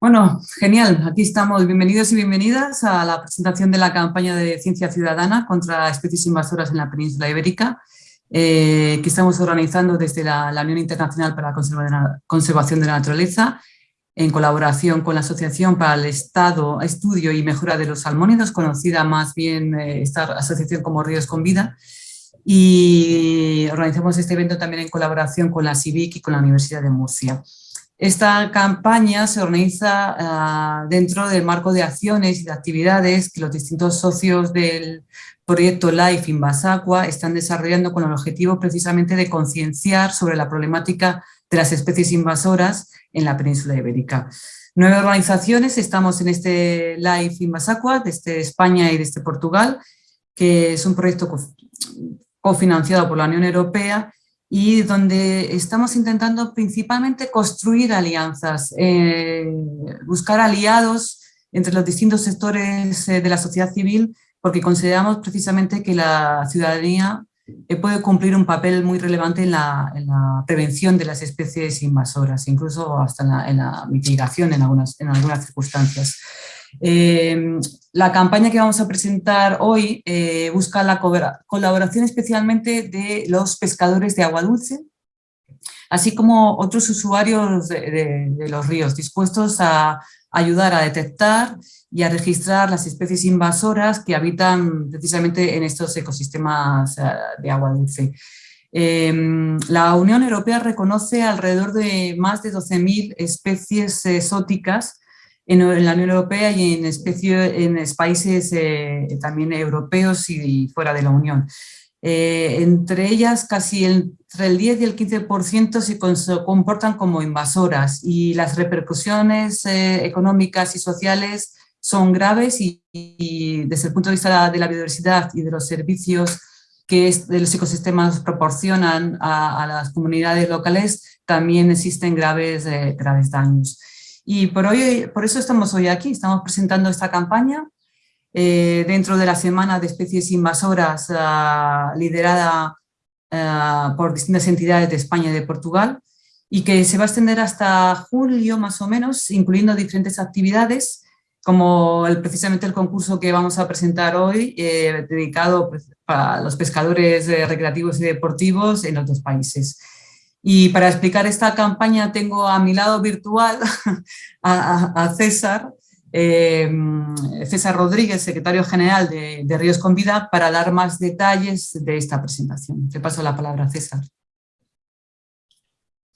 Bueno, genial. Aquí estamos. Bienvenidos y bienvenidas a la presentación de la campaña de Ciencia Ciudadana contra especies invasoras en la península ibérica, eh, que estamos organizando desde la, Unión Internacional para la Conservación de la Naturaleza, en colaboración con la Asociación para el Estado, Estudio y Mejora de los Salmónidos, conocida más bien eh, esta asociación como Ríos con Vida, y organizamos este evento también en colaboración con la CIVIC y con la Universidad de Murcia. Esta campaña se organiza ah, dentro del marco de acciones y de actividades que los distintos socios del proyecto LIFE Invasacua están desarrollando con el objetivo precisamente de concienciar sobre la problemática de las especies invasoras en la península ibérica. Nueve organizaciones estamos en este LIFE Invasacua, desde España y desde Portugal, que es un proyecto cofinanciado por la Unión Europea y donde estamos intentando principalmente construir alianzas, eh, buscar aliados entre los distintos sectores eh, de la sociedad civil, porque consideramos precisamente que la ciudadanía eh, puede cumplir un papel muy relevante en la, prevención de las especies invasoras, incluso hasta en la, mitigación en algunas, en algunas circunstancias. La campaña que vamos a presentar hoy eh, busca la colaboración especialmente de los pescadores de agua dulce, así como otros usuarios de, los ríos, dispuestos a ayudar a detectar y a registrar las especies invasoras que habitan precisamente en estos ecosistemas eh, de agua dulce. Em, la Unión Europea reconoce alrededor de más de 12.000 especies exóticas en, la Unión Europea y en, especie, en países eh, también europeos y, fuera de la Unión. Eh, entre ellas casi entre el 10 y el 15% se comportan como invasoras y las repercusiones eh, económicas y sociales son graves y, desde el punto de vista de la biodiversidad y de los servicios que de los ecosistemas proporcionan a, a, las comunidades locales también existen graves, graves daños. Y por, hoy, por eso estamos hoy aquí, estamos presentando esta campaña eh, dentro de la Semana de Especies Invasoras ah, liderada ah, por distintas entidades de España y de Portugal y que se va a extender hasta julio más o menos, incluyendo diferentes actividades como precisamente el concurso que vamos a presentar hoy, eh, dedicado pues, a los pescadores eh, recreativos y deportivos en otros países. Y para explicar esta campaña tengo a mi lado virtual a, César, em, César Rodríguez, secretario general de, Ríos con Vida, para dar más detalles de esta presentación. Te paso la palabra, César.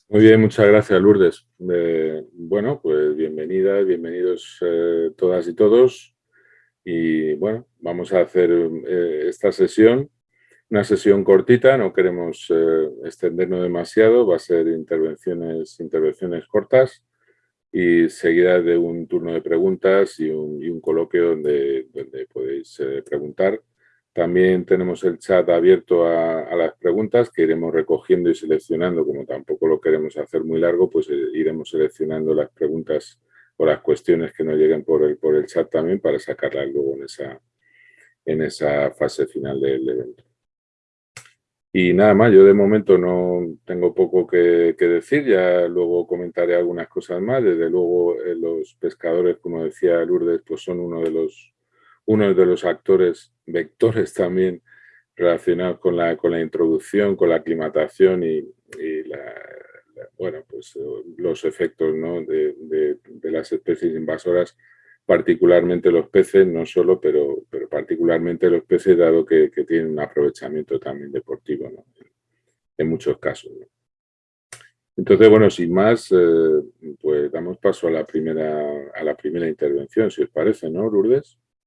Muy bien, muchas gracias, Lourdes. Eh, bueno, pues bienvenidas, bienvenidos eh, todas y todos. Y bueno, vamos a hacer eh, esta sesión una sesión cortita, no queremos eh, extendernos demasiado, va a ser intervenciones, intervenciones cortas y seguida de un turno de preguntas y un, coloquio donde, donde podéis eh, preguntar. También tenemos el chat abierto a, las preguntas que iremos recogiendo y seleccionando, como tampoco lo queremos hacer muy largo, pues eh, iremos seleccionando las preguntas o las cuestiones que nos lleguen por el, por el chat también para sacarlas luego en esa, en esa fase final del evento. Y nada más, yo de momento no tengo poco que, decir, ya luego comentaré algunas cosas más. Desde luego eh, los pescadores, como decía Lourdes, pues son uno de los, uno de los actores, vectores también relacionados con la, con la introducción, con la aclimatación y, bueno, pues los efectos de, de las especies invasoras particularmente los peces, no solo, pero, pero particularmente los peces, dado que, tienen un aprovechamiento también deportivo en muchos casos. Entonces, bueno, sin más, eh, pues damos paso a la, primera, a la primera intervención, si os parece, ¿no, Lourdes?